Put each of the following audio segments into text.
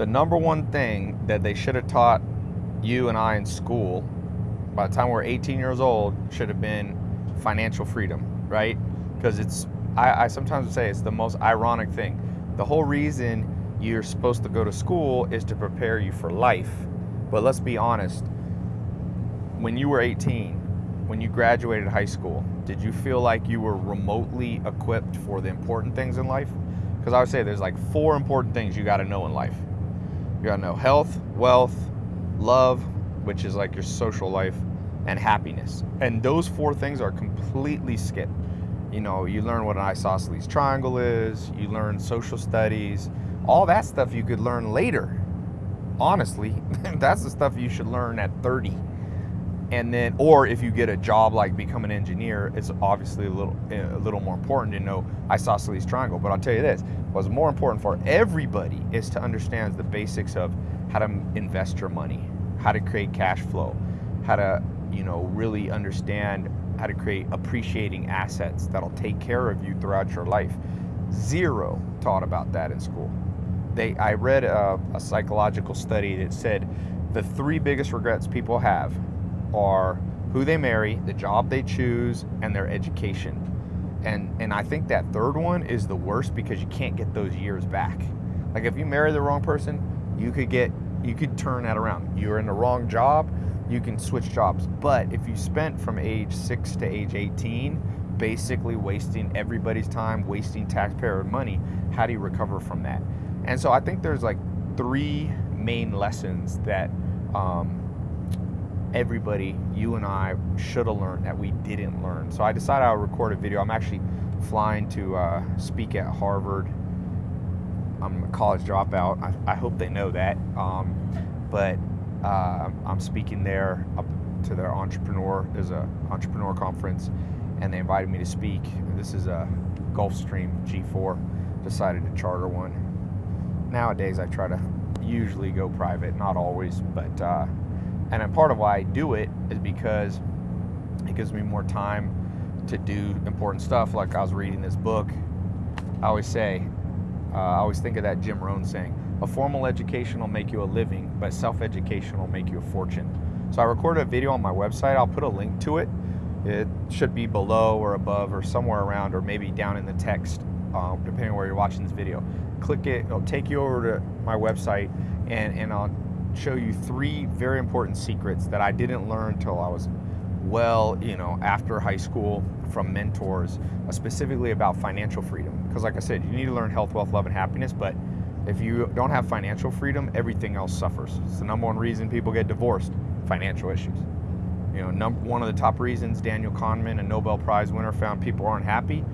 The number one thing that they should have taught you and I in school by the time we're 18 years old should have been financial freedom, right? Because it's, I, I sometimes say it's the most ironic thing. The whole reason you're supposed to go to school is to prepare you for life. But let's be honest, when you were 18, when you graduated high school, did you feel like you were remotely equipped for the important things in life? Because I would say there's like four important things you got to know in life. You got to know health, wealth, love, which is like your social life, and happiness. And those four things are completely skipped. You know, you learn what an isosceles triangle is, you learn social studies, all that stuff you could learn later. Honestly, that's the stuff you should learn at 30 and then or if you get a job like become an engineer it's obviously a little eh, a little more important to know isosceles triangle. But i'll tell you this what's more important for everybody is to understand the basics of how to invest your money how to create cash flow how to you know really understand how to create appreciating assets that'll take care of you throughout your life. Zero taught about that in school. They i read a, a psychological study that said the three biggest regrets people have are who they marry, the job they choose, and their education. And and I think that third one is the worst because you can't get those years back. Like if you marry the wrong person, you could get you could turn that around. You're in the wrong job, you can switch jobs. But if you spent from age 6 to age 18 basically wasting everybody's time, wasting taxpayer money, how do you recover from that? And so I think there's like three main lessons that um, everybody, you and I, should have learned that we didn't learn. So I decided I'll record a video. I'm actually flying to uh, speak at Harvard. I'm a college dropout. I, I hope they know that. Um, but uh, I'm speaking there up to their entrepreneur. There's a entrepreneur conference, and they invited me to speak. This is a Gulfstream G4. Decided to charter one. Nowadays, I try to usually go private, not always, but uh, and a part of why I do it is because it gives me more time to do important stuff. Like I was reading this book. I always say, uh, I always think of that Jim Rohn saying, a formal education will make you a living, but self-education will make you a fortune. So I recorded a video on my website. I'll put a link to it. It should be below or above or somewhere around or maybe down in the text, uh, depending on where you're watching this video. Click it, it'll take you over to my website and, and I'll show you three very important secrets that I didn't learn until I was well, you know, after high school from mentors, uh, specifically about financial freedom. Because like I said, you need to learn health, wealth, love, and happiness, but if you don't have financial freedom, everything else suffers. It's the number one reason people get divorced, financial issues. You know, number, one of the top reasons Daniel Kahneman, a Nobel Prize winner, found people aren't happy,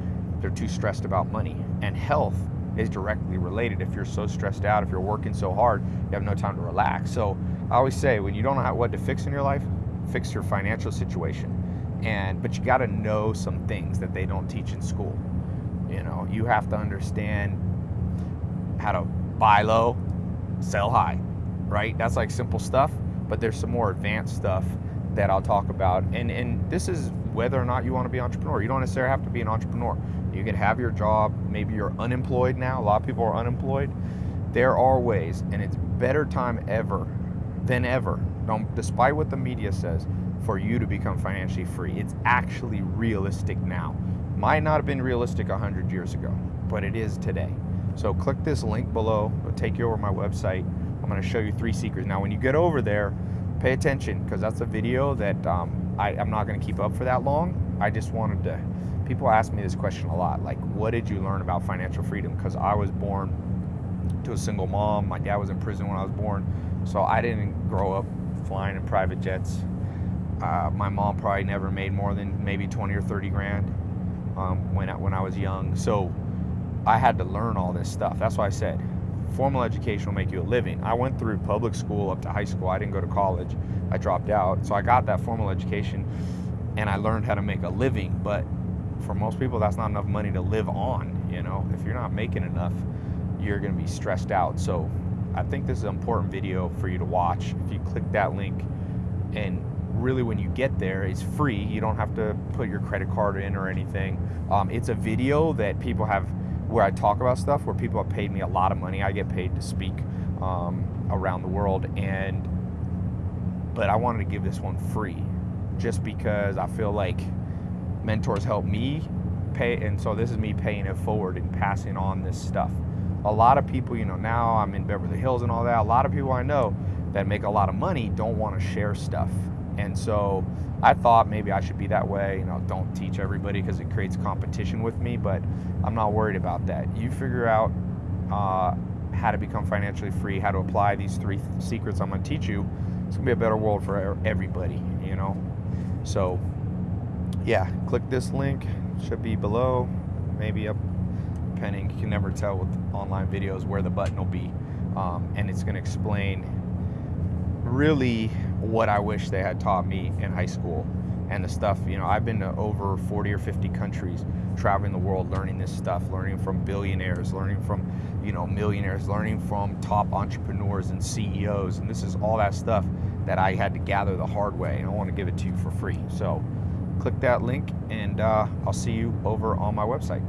they're too stressed about money. And health is directly related. If you're so stressed out, if you're working so hard, you have no time to relax. So I always say, when you don't know what to fix in your life, fix your financial situation. And but you got to know some things that they don't teach in school. You know, you have to understand how to buy low, sell high, right? That's like simple stuff, but there's some more advanced stuff that I'll talk about. And and this is whether or not you want to be an entrepreneur. You don't necessarily have to be an entrepreneur. You can have your job. Maybe you're unemployed now. A lot of people are unemployed. There are ways, and it's better time ever than ever, don't, despite what the media says, for you to become financially free. It's actually realistic now. Might not have been realistic 100 years ago, but it is today. So click this link below. It'll take you over my website. I'm going to show you three secrets. Now, when you get over there, pay attention because that's a video that um, I, I'm not going to keep up for that long. I just wanted to people ask me this question a lot like what did you learn about financial freedom? Because i was born to a single mom. My dad was in prison when i was born so i didn't grow up flying in private jets. Uh, my mom probably never made more than maybe 20 or 30 grand um, when, I, when i was young. So i had to learn all this stuff. That's why i said formal education will make you a living i went through public school up to high school i didn't go to college i dropped out so i got that formal education and i learned how to make a living but for most people, that's not enough money to live on. You know, if you're not making enough, you're going to be stressed out. So I think this is an important video for you to watch. If you click that link and really when you get there, it's free. You don't have to put your credit card in or anything. Um, it's a video that people have where I talk about stuff where people have paid me a lot of money. I get paid to speak um, around the world. And but I wanted to give this one free, just because I feel like mentors help me pay, and so this is me paying it forward and passing on this stuff. A lot of people, you know, now I'm in Beverly Hills and all that. A lot of people I know that make a lot of money don't want to share stuff. And so I thought maybe I should be that way. You know, don't teach everybody because it creates competition with me, but I'm not worried about that. You figure out uh, how to become financially free, how to apply these three th- secrets I'm going to teach you. It's going to be a better world for everybody, you know? So, yeah, click this link. Should be below, maybe up, depending. You can never tell with online videos where the button will be. Um, and it's going to explain really what I wish they had taught me in high school and the stuff. You know, I've been to over 40 or 50 countries, traveling the world, learning this stuff, learning from billionaires, learning from, you know, millionaires, learning from top entrepreneurs and CEOs. And this is all that stuff that I had to gather the hard way. And I want to give it to you for free. So click that link and uh, I'll see you over on my website.